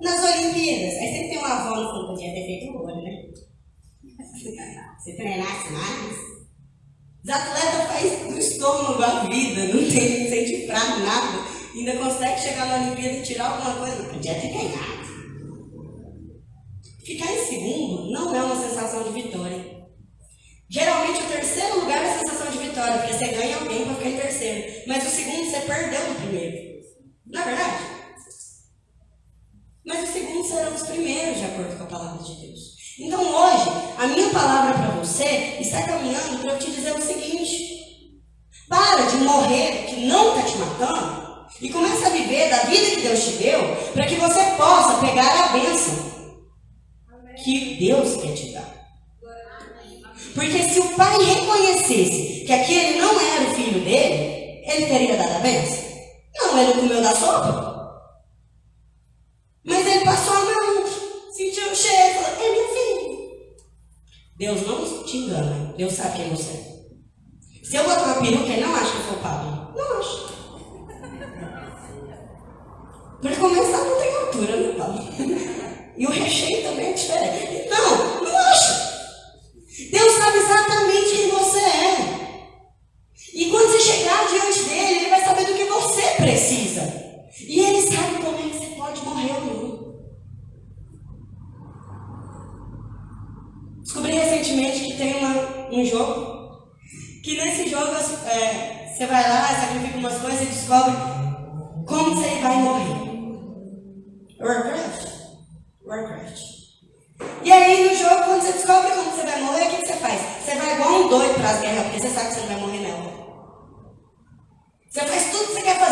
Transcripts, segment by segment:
nas Olimpíadas. Aí sempre tem uma avó no fundo, podia ter feito o olho, né? Se treinasse mais. Os atletas fazem do estômago a vida, não tem, sente fraco, nada. Ainda consegue chegar na Olimpíada e tirar alguma coisa. Podia ter ganhado. Ficar em segundo não é uma sensação de vitória. Geralmente o terceiro lugar é a sensação de vitória, porque você ganha alguém para ficar em terceiro. Mas o segundo você perdeu do primeiro. Não é verdade? Mas os segundos serão os primeiros, de acordo com a palavra de Deus. Então hoje, a minha palavra para você está caminhando para eu te dizer o seguinte: para de morrer que não está te matando e comece a viver da vida que Deus te deu para que você possa pegar a bênção que Deus quer te dar. Porque se o pai reconhecesse que aquele não era o filho dele, ele teria dado a bênção? Não, ele comeu da sopa. Mas ele passou a mão, sentiu o cheiro, falou, é meu filho. Deus não te engana, Deus sabe quem você é. Se eu botar uma peruca, ele não acha que eu sou o Pablo. Não acho. Para começar, não tem altura, né, Pablo? E o recheio também é diferente. Não, não acha. Deus sabe exatamente quem você é. E quando você chegar diante dele, ele vai saber do que você precisa. E ele sabe é que você pode morrer ou não. Descobri recentemente que tem uma, um jogo que nesse jogo é, você vai lá, sacrifica umas coisas e descobre como você vai morrer. Warcraft. Warcraft. E aí no jogo, quando você descobre como você vai morrer, o que, que você faz? Você vai igual um doido para as guerras, porque você sabe que você não vai morrer nela. Você faz tudo que você quer fazer,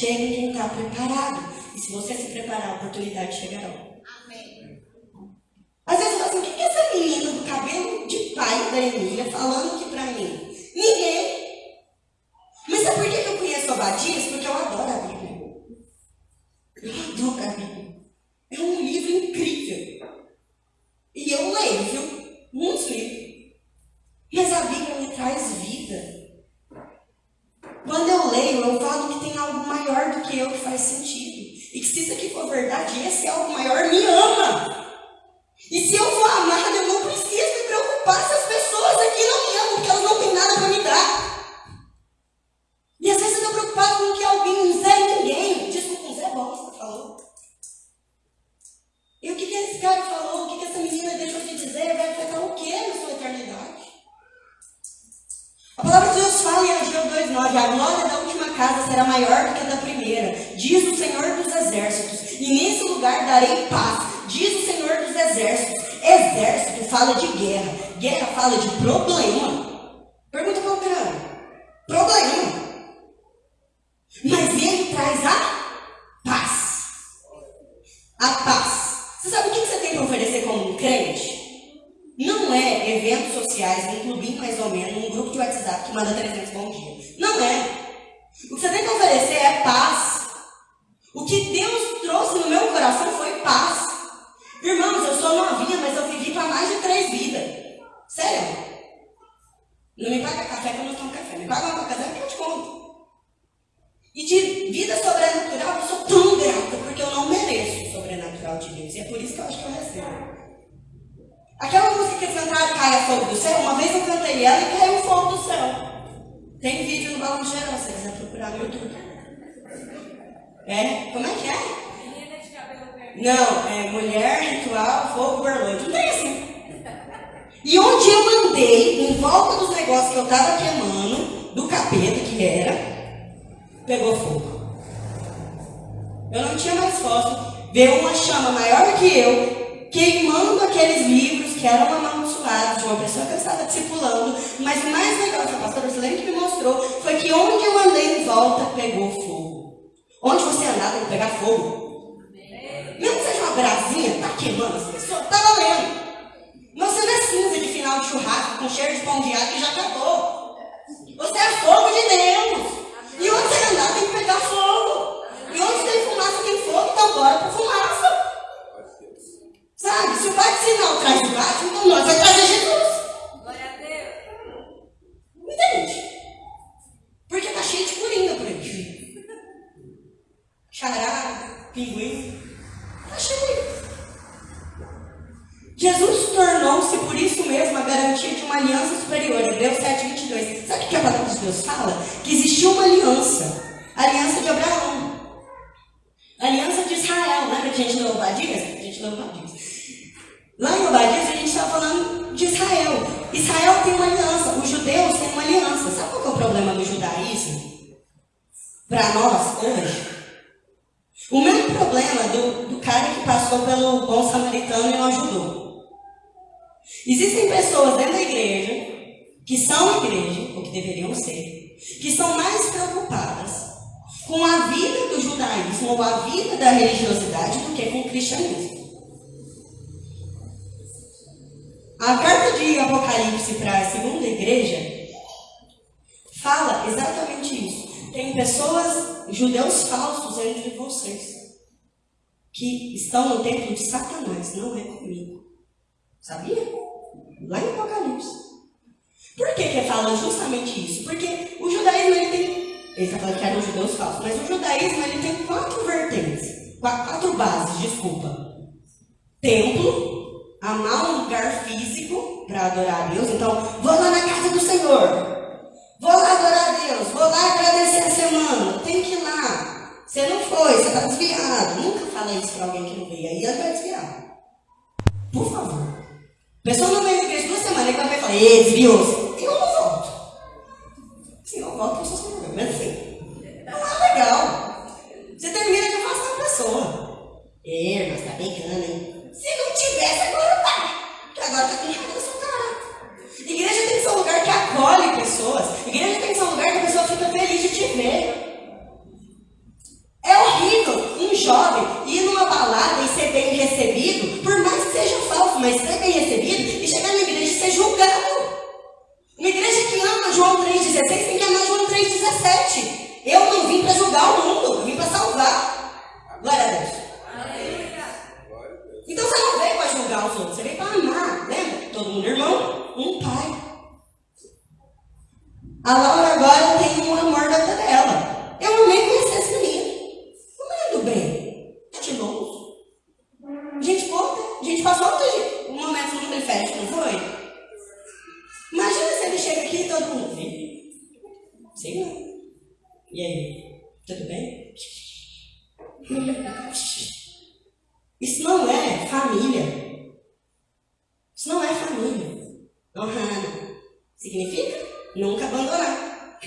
chega em quem está preparado. E se você se preparar, a oportunidade chegará. Amém. Às vezes eu falo assim, o que é essa menina do cabelo de pai da Emília fala de guerra, guerra fala de problema. Pergunta para o Problema. Mas ele traz a paz. A paz. Você sabe o que você tem para oferecer como um crente? Não é eventos sociais, um clubinho mais ou menos, um grupo de WhatsApp que manda 300 bom dia. Não é. paga uma casa que eu te conto. E de vida sobrenatural, eu sou tão grata, porque eu não mereço o sobrenatural de Deus. E é por isso que eu acho que eu recebo. Aquela música que eles cantaram, Caia Fogo do Céu, uma vez eu cantei ela e caiu fogo do céu. Tem vídeo no Balão Geral, se você quiser procurar no YouTube. É? Como é que é? Não, é mulher, ritual, fogo, berlante. Não tem assim. E onde eu andei, em volta dos negócios que eu estava queimando, do capeta que era, pegou fogo. Eu não tinha mais foto. Veio uma chama maior que eu, queimando aqueles livros que eram amaldiçoados de uma pessoa que eu estava discipulando. Mas o mais legal que a pastora Silene que me mostrou foi que onde eu andei em volta, pegou fogo. Onde você andar, tem que pegar fogo. Mesmo que seja uma brasinha, tá queimando as pessoas, tá valendo. Você não é cinza de final de churrasco com cheiro de pão de alho que já acabou. Você é fogo de Deus. E onde você andar tem que pegar fogo. E onde tem fumaça tem fogo, então bora para fumaça. Sabe? Se o pai de sinal traz o bate, então nós vai trazer Jesus. Glória a Deus. Entende? Porque tá cheio de coringa por aí. Charada, pinguim. Tá cheio. Jesus tornou-se por isso mesmo a garantia de uma aliança superior. Hebreus 7, 22. Sabe o que a palavra de Deus fala? Que existia uma aliança. A aliança de Abraão. A aliança de Israel. Lembra que a gente leu Obadias? A gente leu Obadias. Lá em Obadias a gente estava falando de Israel. Israel tem uma aliança. Os judeus têm uma aliança. Sabe qual é o problema do judaísmo? Para nós, hoje. O mesmo problema do, do cara que passou pelo bom samaritano e não ajudou. Existem pessoas dentro da igreja, que são igreja, ou que deveriam ser, que são mais preocupadas com a vida do judaísmo ou a vida da religiosidade do que com o cristianismo. A carta de Apocalipse para a segunda igreja fala exatamente isso. Tem pessoas, judeus falsos entre vocês, que estão no templo de Satanás, não é comigo. Sabia? Lá em Apocalipse. Por que que fala justamente isso? Porque o judaísmo ele tem. Ele está falando que eram judeus falsos, mas o judaísmo ele tem quatro vertentes. Quatro bases, desculpa. Templo, amar um lugar físico para adorar a Deus. Então, vou lá na casa do Senhor. Vou lá adorar a Deus. Vou lá agradecer a semana. Tem que ir lá. Você não foi, você está desviado. Nunca fala isso para alguém que não veio. Aí vai desviar. Por favor. Pessoa não veio na igreja duas semanas, e vai falar, ei, desviou-se. Eu não volto. Se não volto, eu sou sem problema. Mas assim, não é legal. Você termina de afastar a pessoa. É, mas tá pegando, hein? Se não tivesse, agora tá. Porque agora tá com raiva sua cara. Igreja tem que ser um lugar que acolhe pessoas. Igreja tem que ser um lugar que a pessoa fica feliz de te ver. É horrível um jovem ir numa balada e ser bem recebido, por mais que seja falso, mas ser bem recebido e chegar na igreja e ser julgado. Uma igreja que ama João 3,16 tem que amar João 3,17. Eu não vim para julgar o mundo, eu vim para salvar. Glória a Deus. Então você não veio para julgar os outros, você veio para amar. Lembra? Todo mundo irmão, um pai. A Laura agora tem um amor da dela. Eu nem conheci esse menino. Gente passou um momento no manifesto, não foi? Imagina se ele chega aqui e todo mundo. Sim, não. E aí? Tudo bem? Isso não é família. Isso não é família. Honrando. Significa nunca abandonar.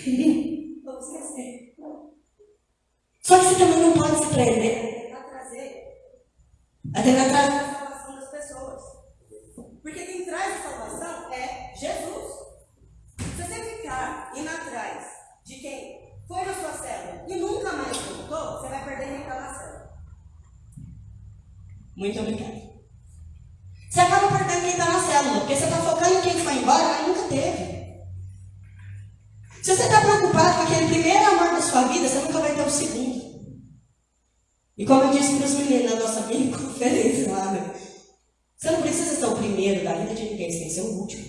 Só que você também não pode se prender até tentar trazer a salvação das pessoas. Porque quem traz a salvação é Jesus. Se você ficar indo atrás de quem foi na sua célula e nunca mais voltou, você vai perder quem está na célula. Muito obrigada. Você acaba perdendo quem está na célula, porque você está focando em quem foi embora, mas nunca teve. Se você está preocupado com aquele primeiro amor da sua vida, você nunca vai ter o segundo. E como eu disse para os meninos na nossa mini conferência lá, né? Você não precisa ser o primeiro da vida de ninguém, você tem que ser o último.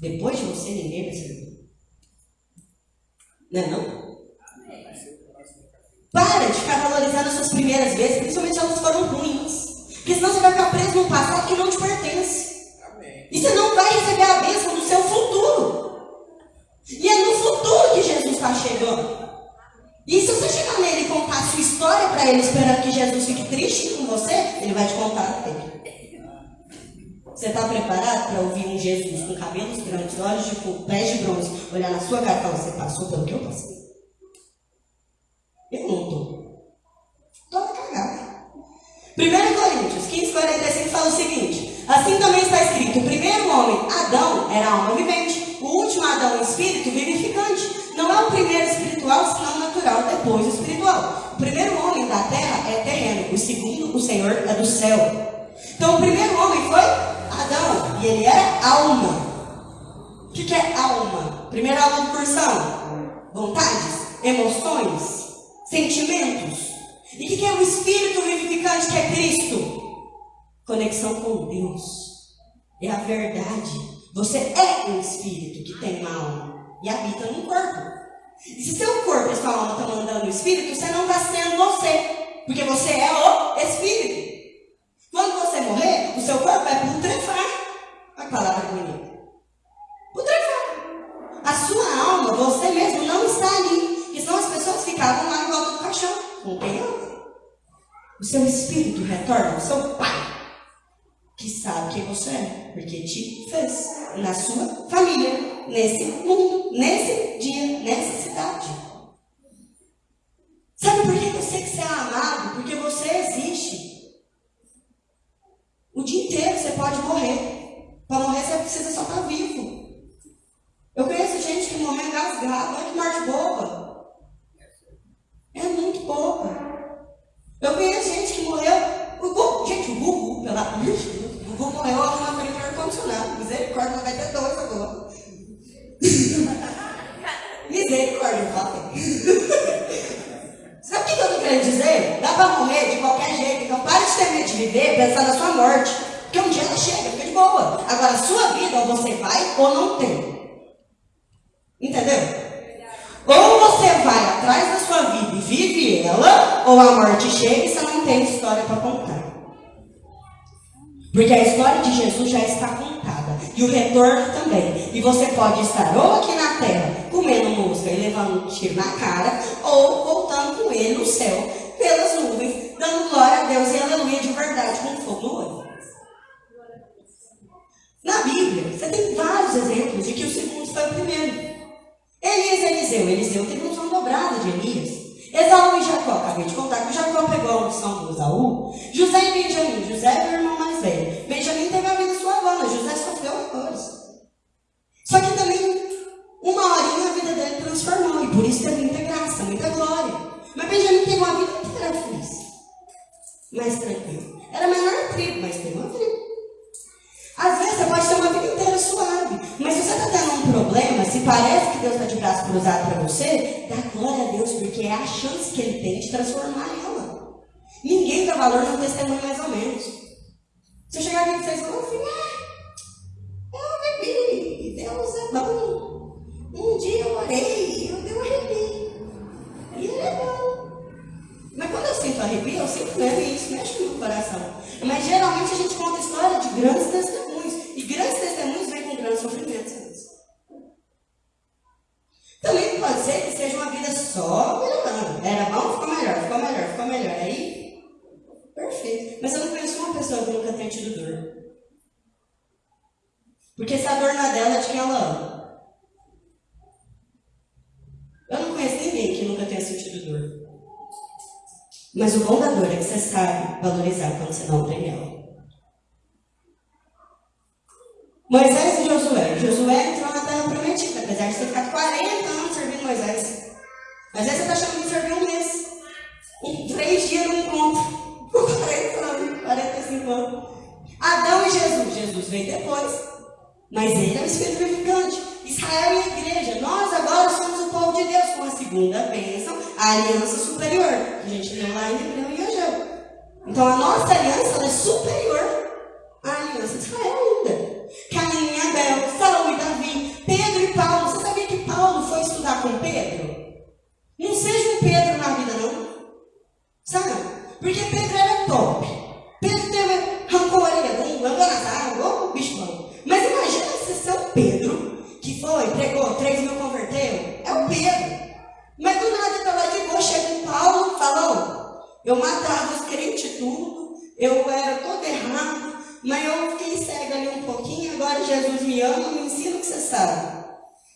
Depois de você, ninguém vai ser o Não é não? Para de ficar valorizando as suas primeiras vezes, principalmente se elas foram ruins. Porque senão você vai ficar preso num passado que não te pertence. E você não vai receber a bênção do seu futuro. E é no futuro que Jesus está chegando. E se você chegar nele e contar a sua história para ele, esperando que Jesus fique triste com você, ele vai te contar dele. Você está preparado para ouvir um Jesus com cabelos grandes, olhos de pés de bronze, olhar na sua cara e falar: Você passou pelo que eu passei? Estou. Estou cagada. 1 Coríntios 15, 45 fala o seguinte: Assim também está escrito: o primeiro homem, Adão, era alma vivente, o último Adão, espírito vivificante. Não é o primeiro espiritual, senão natural, depois o espiritual. O primeiro homem da terra é terreno, o segundo, o Senhor, é do céu. Então, o primeiro homem foi Adão, e ele era alma. O que, que é alma? Primeira aula de cursão. Vontades, emoções, sentimentos. E o que, é o espírito vivificante que é Cristo? Conexão com Deus. É a verdade. Você é um espírito que tem uma alma e habita num corpo. E se seu corpo e sua alma estão mandando o espírito, você não está sendo você. Porque você é o espírito. Quando você morrer, o seu corpo vai putrefar. A palavra bonita. Putrefar. A sua alma, você mesmo, não está ali. Porque senão as pessoas ficavam lá em volta do caixão. Alma. O seu espírito retorna ao seu pai. Que sabe quem você é. Porque te fez. Na sua família. Nesse mundo. Nesse dia. Nessa cidade. Sabe por que eu sei que você é amado? Porque você existe. O dia inteiro você pode morrer. Para morrer você precisa só estar tá vivo. Eu conheço gente que morreu engasgada. Olha que morte boba. É muito boba. Eu conheço gente que morreu. O Gugu, gente, o Gugu, pela. O Gugu morreu na frente do ar-condicionado. Misericórdia, vai ter dois agora. Misericórdia, fala. Sabe o que eu estou querendo dizer? Dá para morrer de qualquer jeito. Então pare de ter medo de viver pensando na sua morte. Porque um dia ela chega, fica de boa. Agora, a sua vida, ou você vai ou não tem. Entendeu? Ou você vai atrás da sua vida e vive ela, ou a morte chega e você não tem história para contar. Porque a história de Jesus já está contada. E o retorno também. E você pode estar ou aqui na terra, comendo música e levando um tiro na cara, ou voltando com ele no céu, pelas nuvens, dando glória a Deus e aleluia de verdade, com fogo no olho. Na Bíblia, você tem vários exemplos de que o segundo foi o primeiro. Elias e Eliseu. Eliseu teve som dobrado de Elias. Esaú e Jacó, acabei de contar que Jacó pegou a unção do Esaú. José e Benjamim, José era o irmão mais velho. Benjamim teve a vida suavana, José sofreu horrores. Só que também, uma horinha a vida dele transformou, e por isso teve muita graça, muita glória. Mas Benjamim teve uma vida inteira feliz, mais tranquilo. Era a menor tribo, mas teve uma tribo. Às vezes você pode ter uma vida inteira suave, mas se você está tendo um problema, se parece que Deus está de braço cruzado para você, dá glória a Deus, porque é a chance que Ele tem de transformar ela. Ninguém dá valor no testemunho mais ou menos. Se eu chegar aqui e vocês falam assim, ah, eu bebi, Deus é bom. Eu matava os crentes tudo, eu era todo errado, mas eu fiquei cego ali um pouquinho, agora Jesus me ama, me ensina o que você sabe.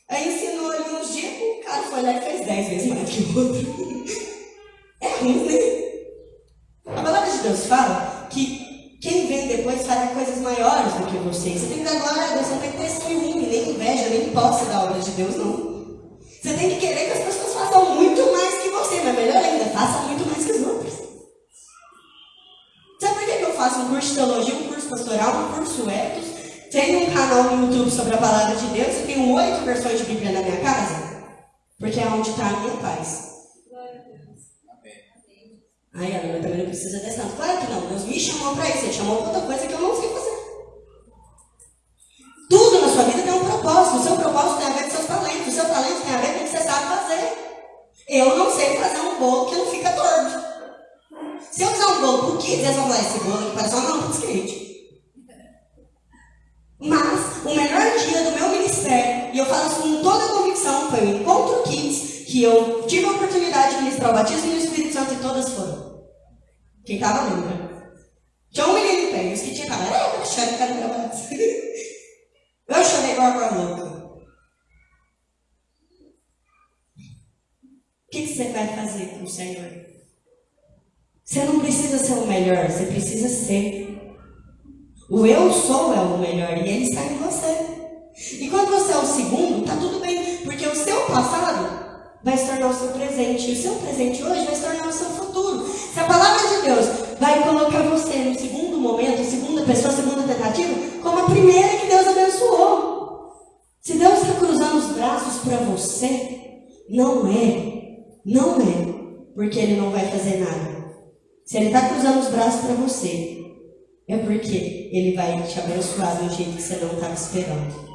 Aí ensinou ali uns dias, o cara foi lá e fez dez vezes mais que o outro. É ruim, né? A palavra de Deus fala que quem vem depois fará coisas maiores do que você. Você tem que dar glória a Deus, você não tem que ter ciúme, nem inveja, nem posse da obra de Deus, não. Você tem que querer que as pessoas façam muito mais que você, mas melhor ainda, façam muito mais que os outros. Sabe por que eu faço um curso de teologia, um curso pastoral, um curso ethos? Tenho um canal no YouTube sobre a palavra de Deus e tenho oito versões de Bíblia na minha casa? Porque é onde está a minha paz. Ai, Ana, também não precisa dessa. Claro que não, Deus me chamou para isso, Ele chamou para outra coisa que eu não sei fazer. Tudo na sua vida tem um propósito. O seu propósito tem a ver com seus talentos. O seu talento tem a ver com o que você sabe fazer. Eu não sei fazer um bolo que não fica torto. Se eu fizer um bolo por kids, eles vão falar, esse bolo aqui parece uma mão de skate. Mas o melhor dia do meu ministério, e eu falo isso com toda a convicção, foi o Encontro Kids, que eu tive a oportunidade de ministrar o batismo no Espírito Santo e todas foram. Quem estava lembra? Tinha um menino em pé, e os que tinham falado, é, eu achando que era meu Eu chorei igual a louca. O que, que você vai fazer com o Senhor? Você não precisa ser o melhor, você precisa ser. O eu sou é o melhor e ele está em você. E quando você é o segundo, tá tudo bem, porque o seu passado vai se tornar o seu presente. E o seu presente hoje vai se tornar o seu futuro. Se a palavra de Deus vai colocar você no segundo momento, segunda pessoa, segunda tentativa, como a primeira que Deus abençoou. Se Deus está cruzando os braços para você, não é, não é, porque Ele não vai fazer nada. Se Ele está cruzando os braços para você, é porque Ele vai te abençoar um jeito que você não estava esperando.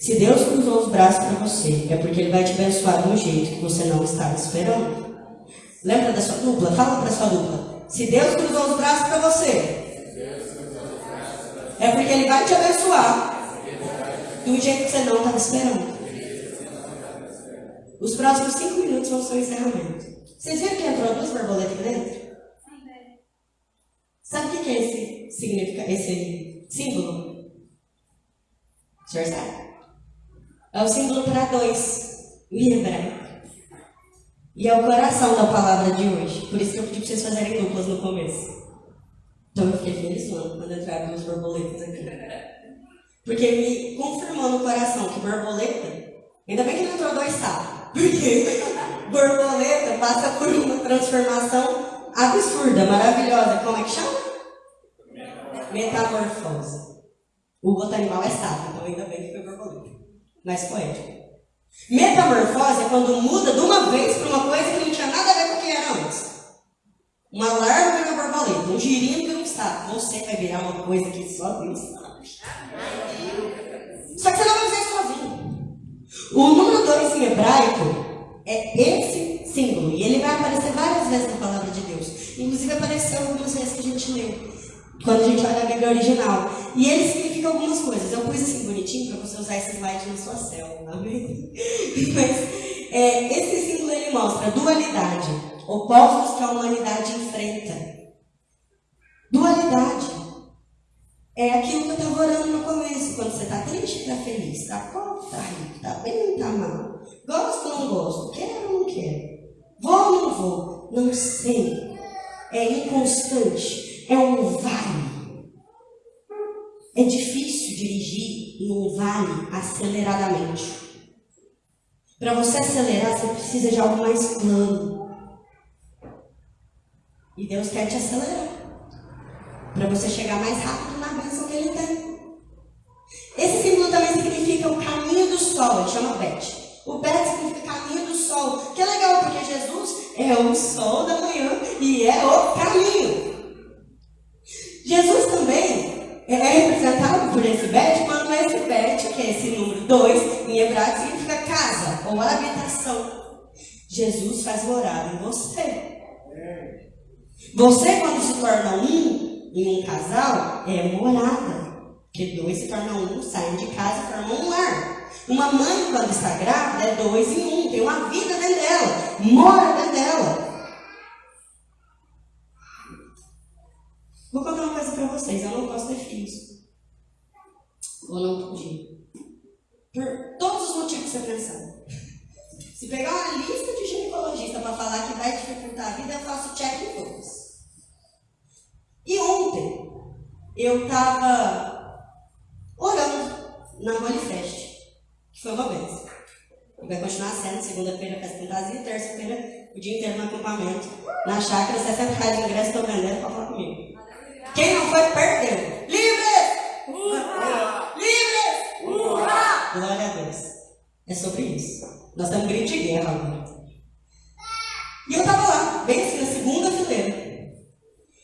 Se Deus cruzou os braços para você, é porque Ele vai te abençoar de um jeito que você não estava esperando. Lembra da sua dupla? Fala para sua dupla. Se Deus cruzou os braços para você, é porque Ele vai te abençoar um jeito que você não estava esperando. Os próximos cinco minutos vão ser o encerramento. Vocês viram que entrou duas borboletas aqui dentro? Sabe o que é esse, significa, esse símbolo? O senhor sabe? É o símbolo para dois, em hebraico. E é o coração da palavra de hoje. Por isso que eu pedi para vocês fazerem duplas no começo. Então eu fiquei feliz quando entraram duas borboletas aqui. Porque me confirmou no coração que borboleta, ainda bem que não entrou dois sapos. Porque borboleta passa por uma transformação absurda, maravilhosa. Como é que chama? Metamorfose. O outro animal é sapo, então ainda bem que foi borboleta. Mais poético. Metamorfose é quando muda de uma vez para uma coisa que não tinha nada a ver com o que era antes. Uma larva vira uma borboleta, um girino vira um sapo. Você vai virar uma coisa que só Deus sabe. Só que você não vai fazer isso sozinho. O número 2 em hebraico é esse símbolo. E ele vai aparecer várias vezes na palavra de Deus. Inclusive apareceu algumas vezes que a gente leu. Quando a gente olha a Bíblia original. E ele significa algumas coisas. Eu pus assim bonitinho para você usar esse slide na sua célula. Mas é, esse símbolo ele mostra dualidade. Opostos que a humanidade enfrenta. Dualidade. É aquilo que eu estava orando no começo. Quando você está triste, está feliz. Está pobre, está rico. Está bem, está mal. Gosto ou não gosto? Quero ou não quero? Vou ou não vou? Não sei. É inconstante. É um vale. É difícil dirigir num vale aceleradamente. Para você acelerar, você precisa de algo mais plano. E Deus quer te acelerar. Para você chegar mais rápido na bênção que Ele tem. Esse símbolo também significa o caminho do sol, ele chama Bet. O Bet significa caminho do sol. Que é legal, porque Jesus é o sol da manhã e é o caminho. Jesus também é representado por esse Bet, quando esse Bet, que é esse número 2, em hebraico, significa casa ou habitação. Jesus faz morada em você. Você, quando se torna um em um casal, é morada. Porque dois se tornam um, saem de casa e formam um lar. Uma mãe, quando está grávida, é dois em um, tem uma vida dentro dela, mora dentro dela. Vou contar uma coisa para vocês, eu não posso ter filhos. Ou não podia. Por todos os motivos que você pensar. Se pegar uma lista de ginecologista para falar que vai dificultar a vida, eu faço check em todos. E ontem, eu estava orando na Holy Fest, que foi uma vez. Vai continuar sendo segunda-feira festa fantasia, terça-feira o dia inteiro no acampamento. Na chácara, 60 reais de ingresso, estou vendendo para falar comigo. Quem não foi, perdeu. Livres! Uhra! Livres! Uhra! Glória a Deus. É sobre isso. Nós estamos grito de guerra agora. E eu estava lá, bem assim, na segunda fileira.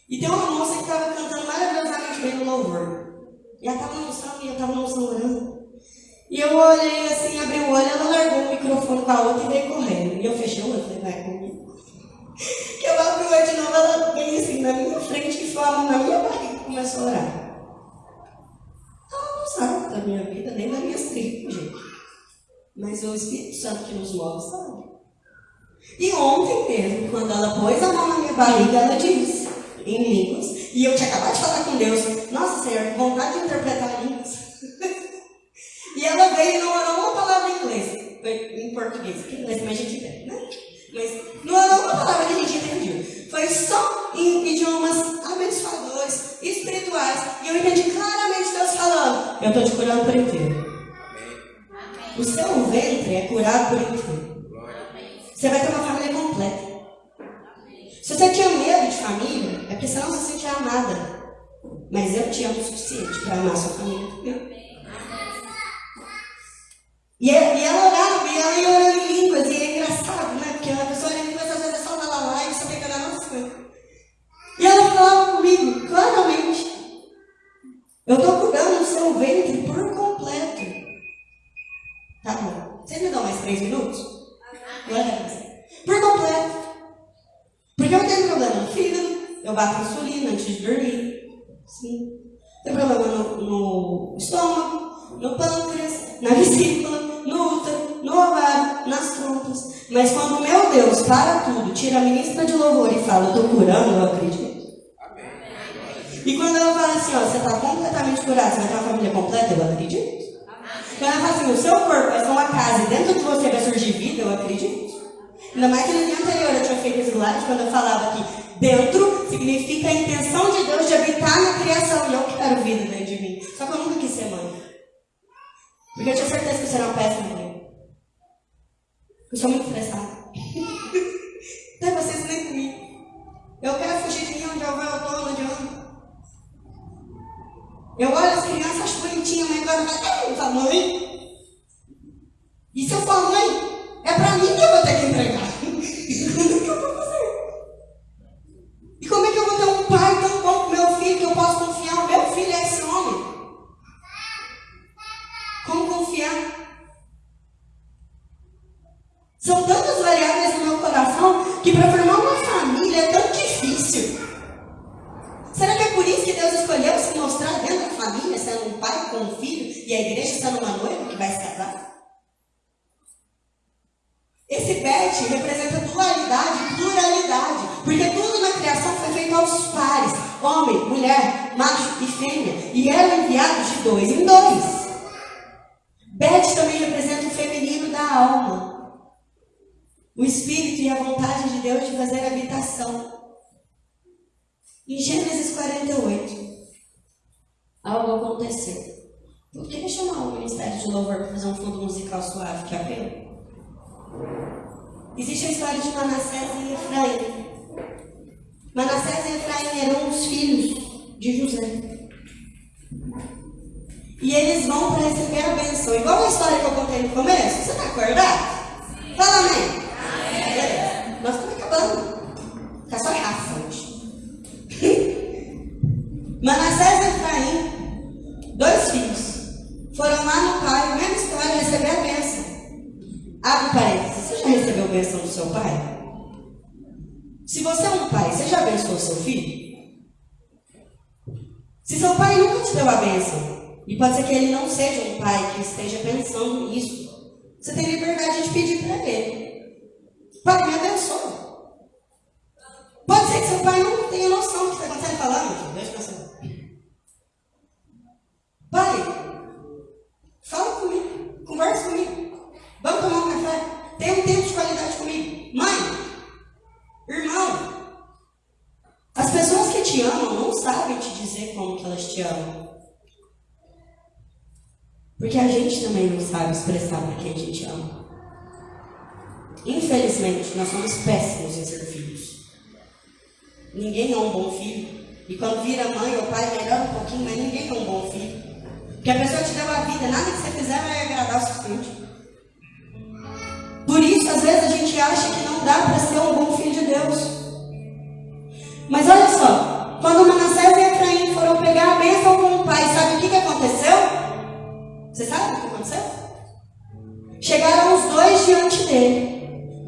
E tem uma moça que estava cantando maravilhosamente bem no louvor. E ela estava no e eu estava no. E eu olhei assim, abri o olho, ela largou o microfone com a outra e veio correndo. E eu fechei o olho, falei, vai comigo. Que eu abri o olho de novo, ela veio assim na minha frente, que foi a mão na minha barriga e começou a orar. Ela não sabe da minha vida, nem das minhas tribos, gente. Mas o Espírito Santo que nos move sabe. E ontem mesmo, quando ela pôs a mão na minha barriga, ela disse em línguas. E eu tinha acabado de falar com Deus. Nossa Senhor, que vontade de interpretar línguas. e ela veio e não orou uma palavra em inglês. Em português, porque inglês também a gente entende, né? Mas não orou uma palavra que a gente entendeu. Foi só em idiomas abençoadores, espirituais. E eu entendi claramente Deus falando: Eu estou te curando por inteiro. O seu ventre é curado por inteiro. Você vai ter uma. Se você tinha medo de família, é porque você não se sentia amada. Mas eu te amo o suficiente para amar sua família. E, e ela orava, e ela ia orando em línguas, e é engraçado, né? Porque a pessoa em línguas às vezes é só lá lá lá e tem que orar nossas coisas. E ela falava comigo, claramente. Eu estou curando o seu ventre por completo. Tá bom. Vocês me dão mais três minutos? Por completo. Porque eu tenho problema no fígado, eu bato insulina antes de dormir. Sim. Tenho problema no, no estômago, no pâncreas, na vesícula, no útero, no ovário, nas trompas. Mas quando meu Deus para tudo, tira a ministra de louvor e fala, estou curando, eu acredito. E quando ela fala assim, ó, você está completamente curado, você vai ter uma família completa, eu acredito. Quando ela fala assim, o seu corpo vai ser uma casa e dentro de você vai surgir vida, eu acredito. Ainda mais que no dia anterior eu tinha feito slide quando eu falava que dentro significa a intenção de Deus de habitar na criação. E eu quero vida dentro de mim. Só que eu nunca quis ser mãe. Porque eu tinha certeza que eu seria uma péssima mãe. Eu sou muito estressada. Tem vocês nem comigo. Eu quero fugir de mim onde eu vou, eu estou, onde eu ando. Eu olho as crianças, acho bonitinha, mas agora eu falo, mãe. E se eu for mãe? É para mim que eu vou ter que entregar. que eu? E como é que eu vou ter um pai tão bom com meu filho que eu posso confiar? O meu filho é esse homem. Como confiar? São tantas variáveis no meu coração que para formar uma família é tão difícil. Será que é por isso que Deus escolheu se mostrar dentro da família, sendo um pai com um filho, e a igreja sendo uma noiva que vai se casar? Esse pet representa dualidade, pluralidade, porque tudo na criação foi feito aos pares, homem, mulher, macho e fêmea, e eram enviados de dois em dois. Bet também representa o feminino da alma, o espírito e a vontade de Deus de fazer habitação. Em Gênesis 48, algo aconteceu. Por que chamar o Ministério de Louvor para fazer um fundo musical suave que apelo? Existe a história de Manassés e Efraim. Manassés e Efraim eram os filhos de José. E eles vão para receber a benção. Igual a história que eu contei no começo. Você está acordado? Fala amém. Nós estamos acabando. Está só raça hoje. Manassés e Efraim, dois filhos, foram lá no pai, mesma história, receber a benção. Abre parênteses. Você já recebeu a bênção do seu pai? Se você é um pai, você já abençoou seu filho? Se seu pai nunca te deu a bênção, e pode ser ele não seja um pai que esteja pensando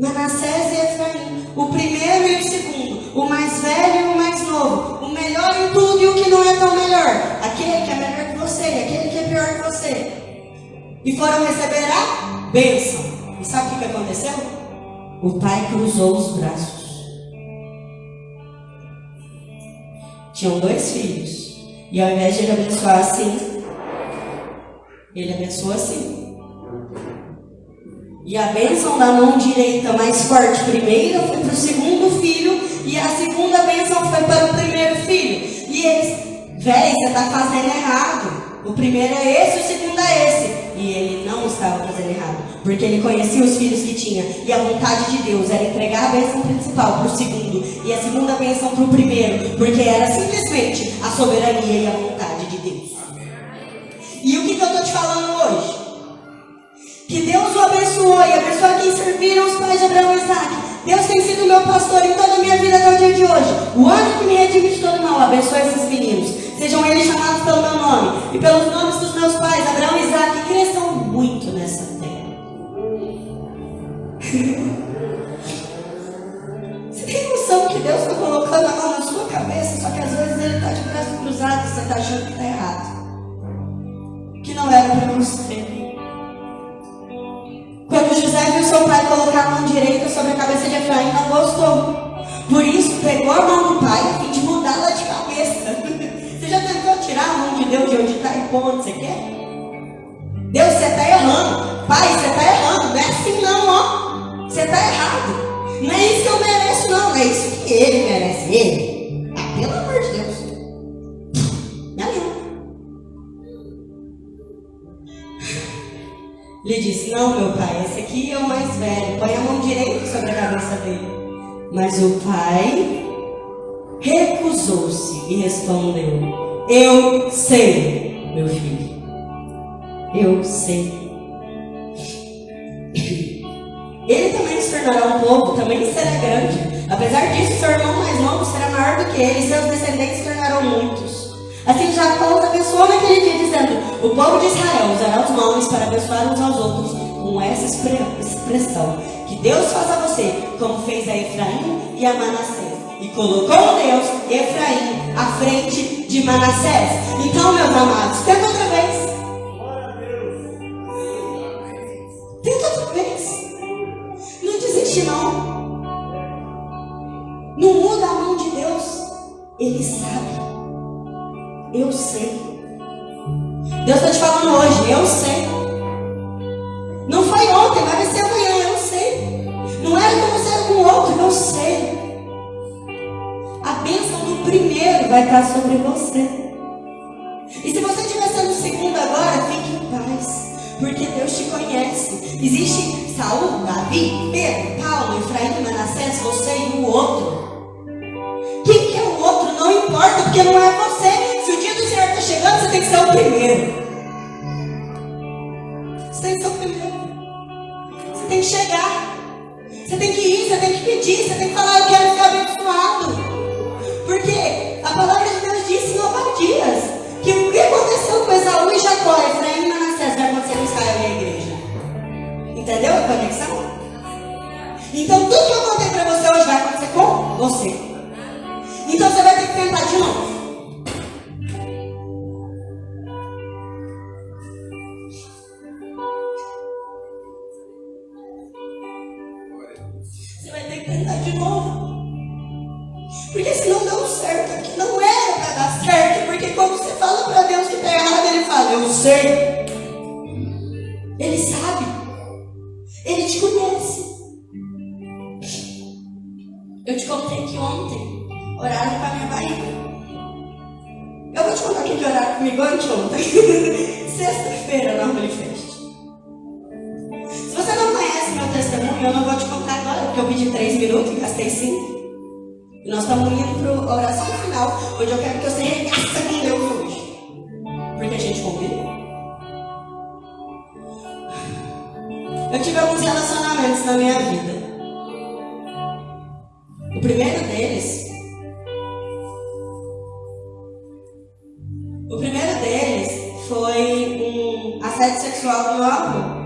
Manassés e Efraim, o primeiro e o segundo, o mais velho e o mais novo, o melhor em tudo e o que não é tão melhor, aquele que é melhor que você e aquele que é pior que você. E foram receber a bênção. E sabe o que, aconteceu? O pai cruzou os braços. Tinham dois filhos. E ao invés de ele abençoar assim, ele abençoa assim. E a bênção da mão direita mais forte primeiro foi para o segundo filho, e a segunda bênção foi para o primeiro filho. E eles, velho, você está fazendo errado. O primeiro é esse, o segundo é esse. E ele não estava fazendo errado, porque ele conhecia os filhos que tinha. E a vontade de Deus era entregar a bênção principal para o segundo, e a segunda bênção para o primeiro, porque era simplesmente a soberania e a vontade de Deus. E o que, que eu estou te falando? Que Deus o abençoou e abençoou quem serviram os pais de Abraão e Isaac. Deus tem sido meu pastor em toda a minha vida até o dia de hoje. O ano que me redime de todo mal, abençoe esses meninos. Sejam eles chamados pelo meu nome e pelos nomes dos meus pais, Abraão e Isaac, e cresçam muito nessa terra. Você tem noção que Deus está colocando a mão na sua cabeça, só que às vezes Ele está de braço cruzado e você está achando que está errado que não era para você. Seu pai colocar a mão direita sobre a cabeça de Efraim, não gostou. Por isso, pegou a mão do pai e de mudá-la de cabeça. Você já tentou tirar a mão de Deus de onde está e pôr você quer? Deus, você está errando. Pai, você está errando. Não é assim não, ó. Você está errado. Não é isso que eu mereço, não. É isso que ele merece. Ele. Ele disse: Não, meu pai, esse aqui é o mais velho. Põe a mão direita sobre a cabeça dele. Mas o pai recusou-se e respondeu: Eu sei, meu filho. Eu sei. Ele também se tornará um povo, também será grande. Apesar disso, seu irmão mais novo será maior do que ele, seus descendentes se tornarão muitos. Assim Jacó os abençoou naquele dia, dizendo: O povo de Israel usará os nomes para abençoar uns aos outros, com essa expressão: Que Deus faça a você, como fez a Efraim e a Manassés. E colocou Deus Efraim à frente de Manassés. Então, meus amados, tenta outra vez. Tenta outra vez. Não desiste, não. Não muda a mão de Deus. Ele sabe. Eu sei. Deus está te falando hoje, eu sei. Não foi ontem, vai ser amanhã, eu sei. Não era com você, era com o outro, eu sei. A bênção do primeiro vai estar sobre você. E se você estiver sendo o segundo agora, fique em paz. Porque Deus te conhece. Existe Saul, Davi, Pedro, Paulo, Efraim, Manassés, você e o outro. Quem que é o outro não importa, porque não é você. Chegando, você tem que ser o primeiro. Você tem que ser o primeiro. Você tem que chegar. Você tem que ir, você tem que pedir, você tem que falar, eu quero ser abençoado. Porque a palavra de Deus disse em Obadias que o que aconteceu com Esaú e Jacó, Efraim e Manassés vai acontecer com Israel e a igreja. Entendeu a conexão? Então tudo que eu contei para você hoje vai acontecer com você. Então você vai ter que tentar de novo. E nós estamos indo para a oração final, onde eu quero que você regaça com Deus hoje. Porque a gente combinou. Eu tive alguns relacionamentos na minha vida. O primeiro deles. O primeiro deles foi um assédio sexual do meu avô.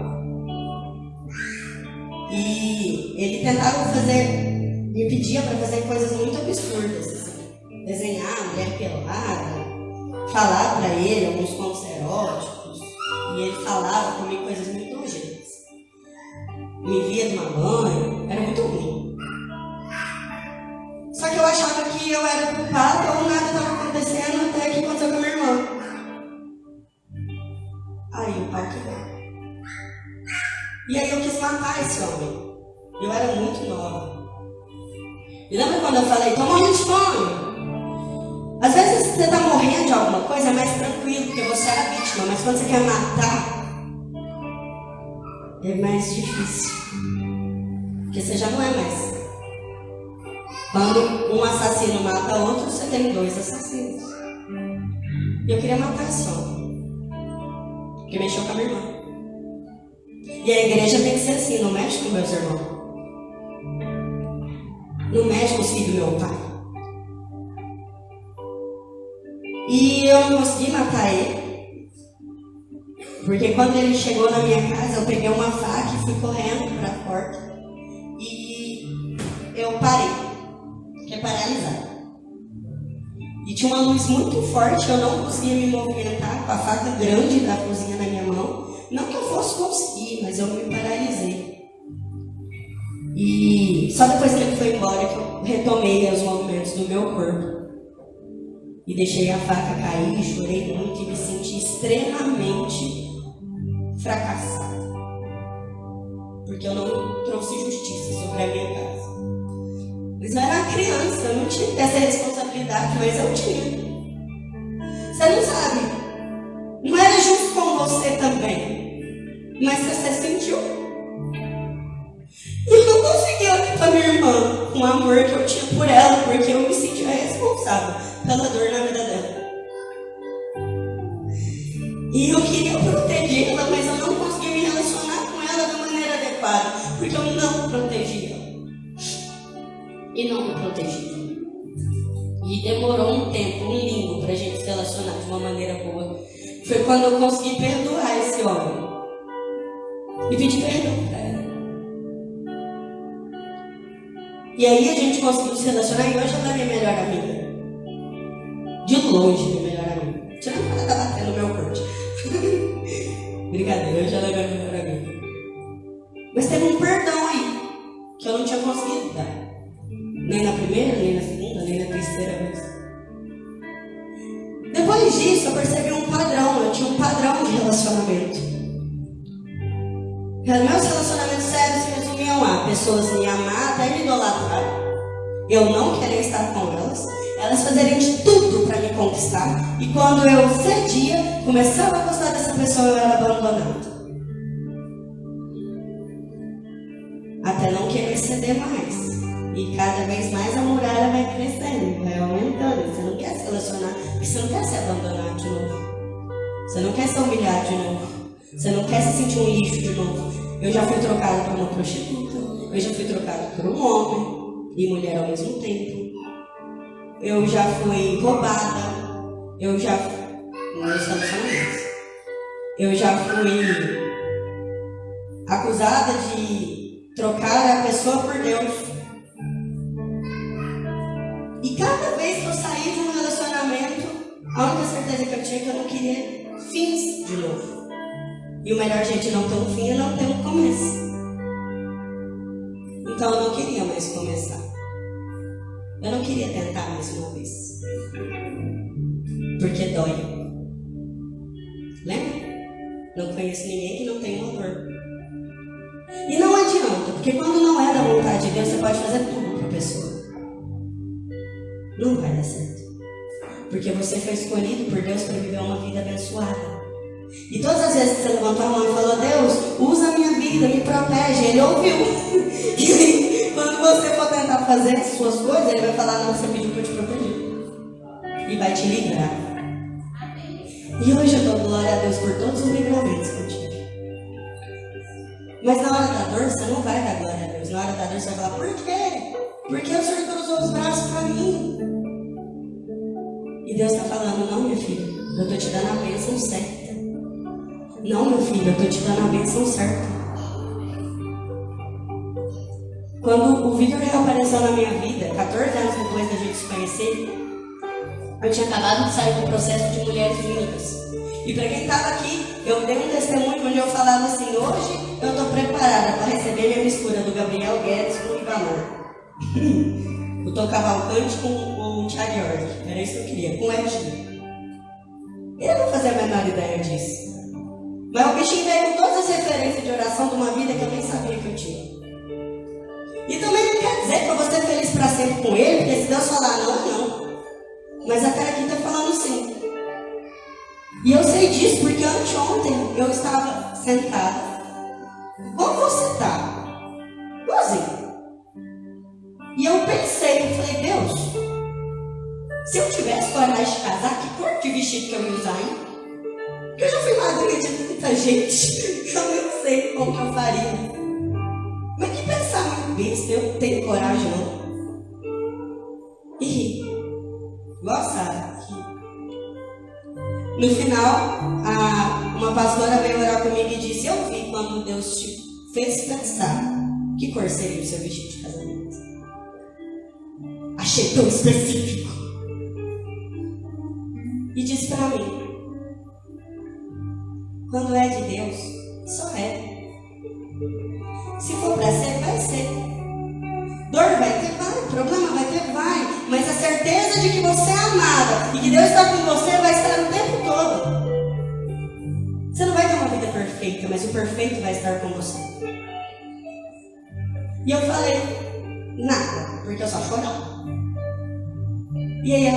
E ele tentava fazer me pedia para fazer coisas muito absurdas, assim. desenhar mulher pelada, falar para ele alguns contos eróticos, e ele falava comigo coisas muito nojentas. Me via tomar banho, era muito ruim. Só que eu achava que eu era culpada ou nada estava acontecendo até que aconteceu com a minha irmã. Aí o pai quebrou. E aí eu quis matar esse homem. Eu era muito nova. E lembra quando eu falei, estou morrendo de fome? Às vezes você está morrendo de alguma coisa, é mais tranquilo, porque você é a vítima, mas quando você quer matar, é mais difícil. Porque você já não é mais. Quando um assassino mata outro, você tem dois assassinos. E eu queria matar homem. Porque mexeu com a minha irmã. E a igreja tem que ser assim, não mexe com meus irmãos no médico filho do meu pai. E eu não consegui matar ele. Porque quando ele chegou na minha casa, eu peguei uma faca e fui correndo para a porta. E eu parei. Fiquei paralisada. E tinha uma luz muito forte, eu não conseguia me movimentar com a faca grande da cozinha na minha mão. Não que eu fosse conseguir, mas eu me paralisei. E só depois que ele foi embora que eu retomei os movimentos do meu corpo. E deixei a faca cair, chorei muito e me senti extremamente fracassada. Porque eu não trouxe justiça sobre a minha casa. Mas eu era criança, eu não tinha essa responsabilidade, mas eu tinha. Você não sabe. Não era justo com você também. Mas você sentiu. Para minha irmã com o amor que eu tinha por ela, porque eu me sentia responsável pela dor na vida dela. E eu queria protegê-la, mas eu não conseguia me relacionar com ela da maneira adequada, porque eu não protegia. E não me protegia. E demorou um tempo, um limbo, para a gente se relacionar de uma maneira boa. Foi quando eu consegui perdoar esse homem. E pedir perdão para ela. E aí a gente conseguiu se relacionar e hoje ela é minha melhor amiga. De longe, minha melhor amiga. Tirando ela tá batendo meu corte. Brincadeira, hoje ela é minha melhor amiga. Mas teve um começava a gostar dessa pessoa, eu era abandonado. Até não querer ceder mais. E cada vez mais a muralha vai crescendo, vai aumentando. Você não quer se relacionar, porque você não quer ser abandonado de novo. Você não quer ser humilhado de novo. Você não quer se sentir um lixo de novo. Eu já fui trocada por uma prostituta. Eu já fui trocada por um homem e mulher ao mesmo tempo. Eu já fui roubada. Eu já. Eu já fui acusada de Trocar a pessoa por Deus. E cada vez que eu saí de um relacionamento, a única certeza que eu tinha é que eu não queria fins de novo. E o melhor de não ter um fim é não ter um começo. Então eu não queria mais começar. Eu não queria tentar mais uma vez. Porque dói. Lembra? Não conheço ninguém que não tenha uma dor. E não adianta, porque quando não é da vontade de Deus, você pode fazer tudo para a pessoa. Não vai dar certo. Porque você foi escolhido por Deus para viver uma vida abençoada. E todas as vezes que você levantou a mão e falou, Deus, usa a minha vida, me protege, ele ouviu. E quando você for tentar fazer as suas coisas, ele vai falar, não, você pediu para eu te proteger. E vai te livrar. E hoje eu dou glória a Deus por todos os livramentos que eu tive. Mas na hora da dor, você não vai dar glória a Deus. Na hora da dor, você vai falar, por quê? Porque o Senhor cruzou os braços para mim. E Deus está falando, não, meu filho, eu estou te dando a bênção certa. Não, meu filho, eu estou te dando a bênção certa. Quando o Vitor reapareceu na minha vida, 14 anos depois da gente se conhecer, eu tinha acabado de sair do processo de mulheres únicas. E para quem estava aqui, eu dei um testemunho onde eu falava assim: hoje eu estou preparada para receber minha mistura do Gabriel Guedes com o Ivanor. o Tom Cavalcante com o Thiago York. Era isso que eu queria, com o Edinho. Eu não fazia a menor ideia disso. Mas o bichinho veio com todas as referências de oração de uma vida que eu nem sabia que eu tinha. E também não quer dizer que eu vou ser feliz para sempre com ele, porque se Deus falar não, não. Mas a cara aqui está falando sim. E eu sei disso porque anteontem eu estava sentada. Como você está? Igualzinho. E eu pensei, eu falei, Deus, se eu tivesse coragem de casar, que cor de vestido que eu ia usar, hein? Porque eu já fui madrinha de tanta gente, eu não sei como que eu faria. Mas que pensar muito besta, eu tenho coragem não. No final, a, uma pastora veio orar comigo e disse, eu vi quando Deus te fez pensar que cor seria o seu vestido de casamento. Achei tão específico.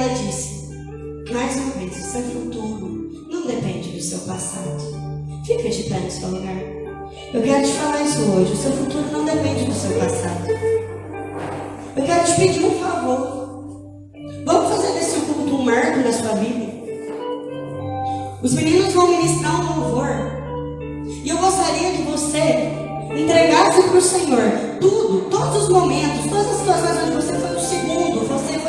Ela disse, mais uma vez, o seu futuro não depende do seu passado. Fica de pé no seu lugar. Eu quero te falar isso hoje. O seu futuro não depende do seu passado. Eu quero te pedir um favor. Vamos fazer desse culto um marco na sua vida. Os meninos vão ministrar um louvor. E eu gostaria que você entregasse para o Senhor tudo, todos os momentos, todas as situações onde você foi o segundo, você foi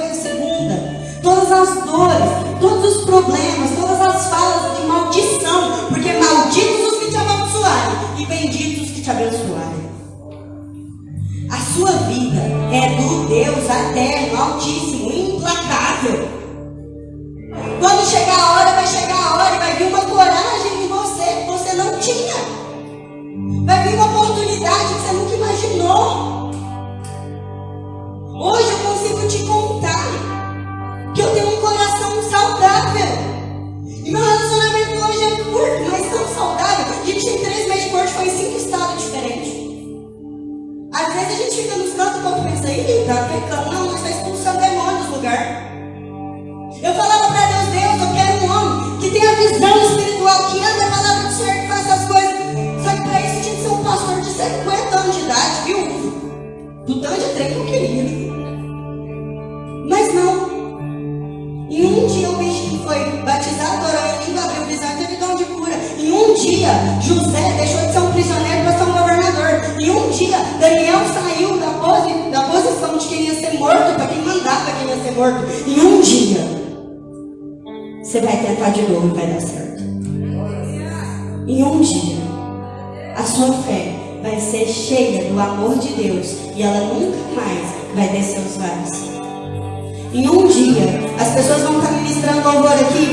as dores, todos os problemas, todas as falas de maldição, porque malditos os que te amaldiçoarem e benditos os que te abençoarem. A sua vida é do Deus eterno, altíssimo,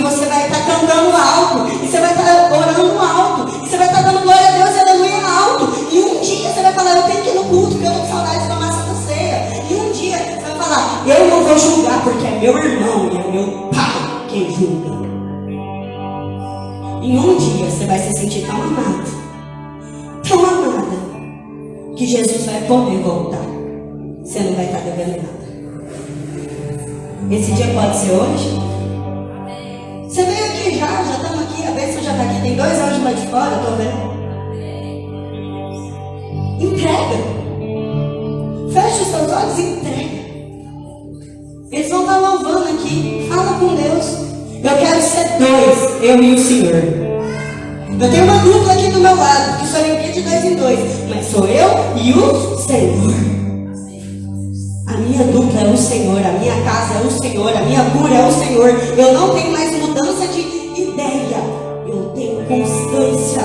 você vai estar cantando alto, e você vai estar orando alto, e você vai estar dando glória a Deus e aleluia alto. E um dia você vai falar, eu tenho que ir no culto, porque eu com saudade de tomar Santa Ceia. E um dia você vai falar, eu não vou julgar porque é meu irmão e é meu pai quem julga. Em um dia você vai se sentir tão amado, tão amada, que Jesus vai poder voltar. Você não vai estar devendo nada. Esse dia pode ser hoje? E o Senhor. Eu tenho uma dupla aqui do meu lado, que sou eu de dois em dois, mas sou eu e o Senhor. A minha dupla é o Senhor, a minha casa é o Senhor, a minha cura é o Senhor. Eu não tenho mais mudança de ideia, eu tenho constância.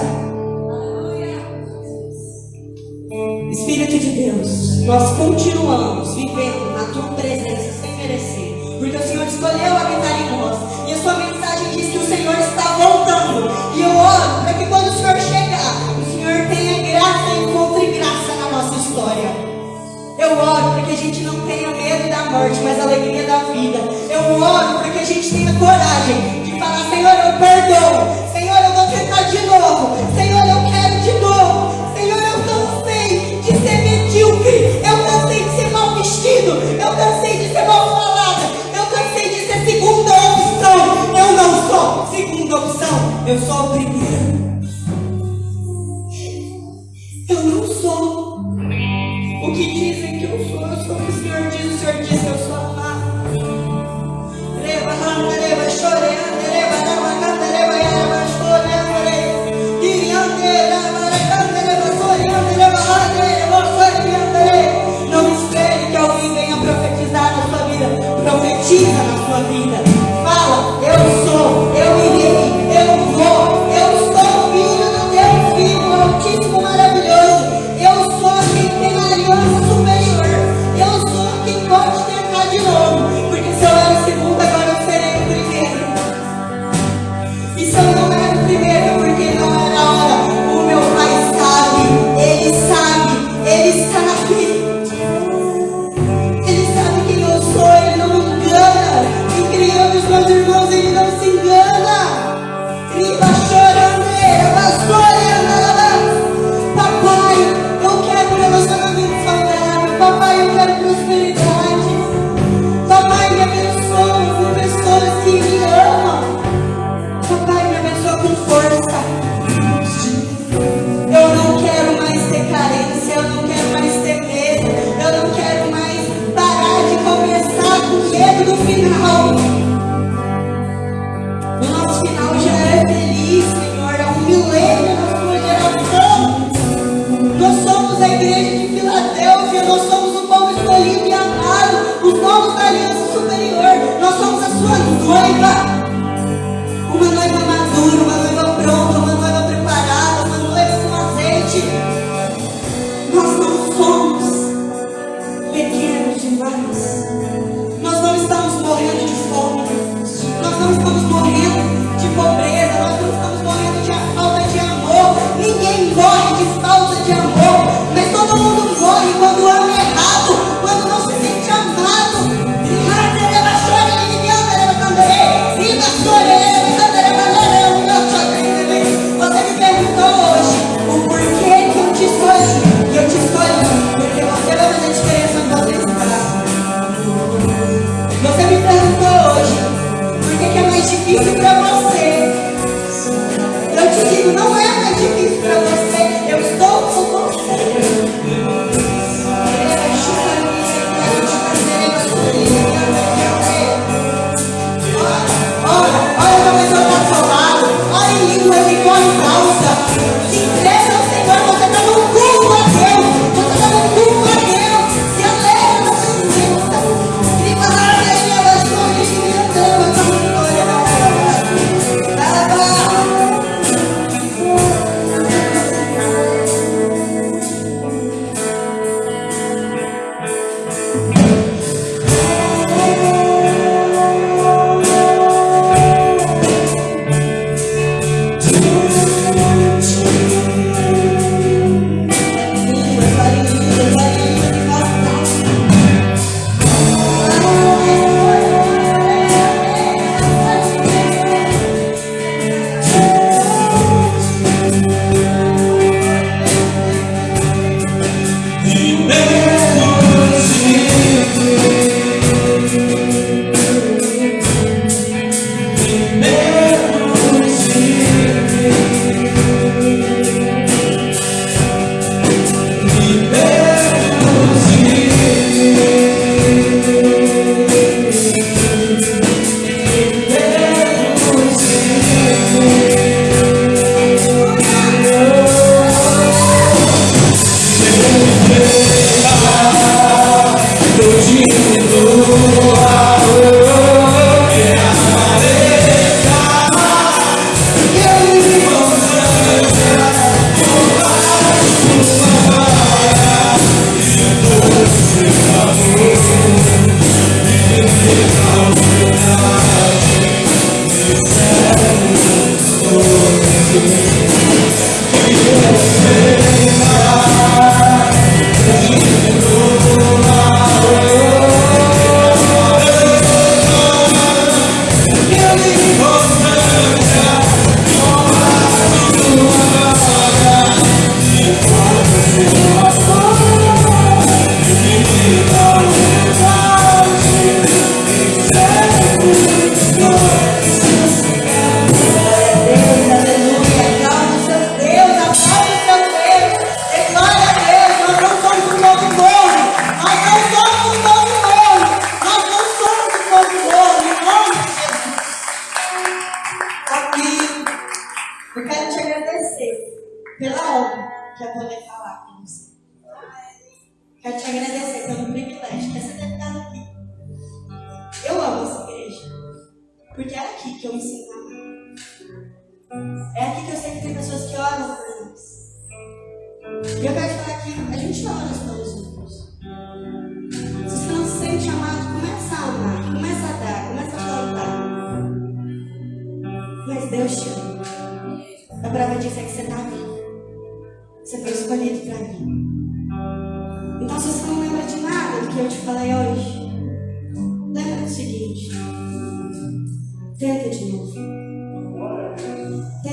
Espírito de Deus, nós continuamos morte, mas alegria da vida. Eu oro para que a gente tenha coragem de falar: Senhor, eu perdoo.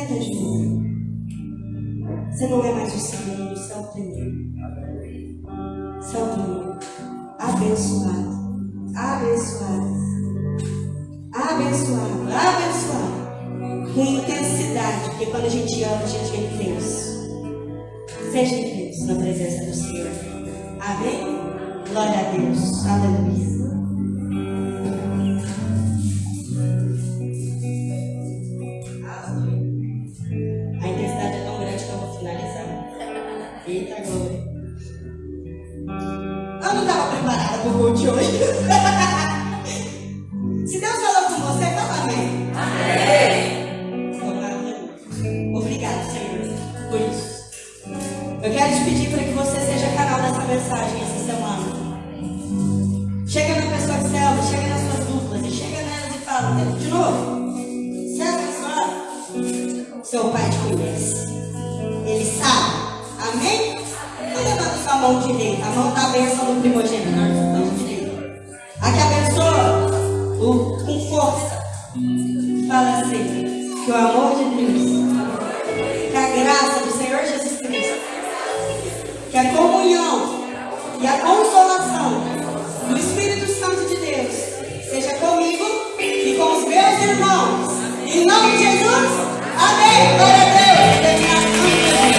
completas. Você não é mais o Senhor, você é o Senhor. Você é o Senhor. Abençoado. Abençoado. Abençoado. Abençoado. Com intensidade, porque quando a gente ama, a gente é intenso. Seja intenso na presença do Senhor. Amém? Glória a Deus. Aleluia.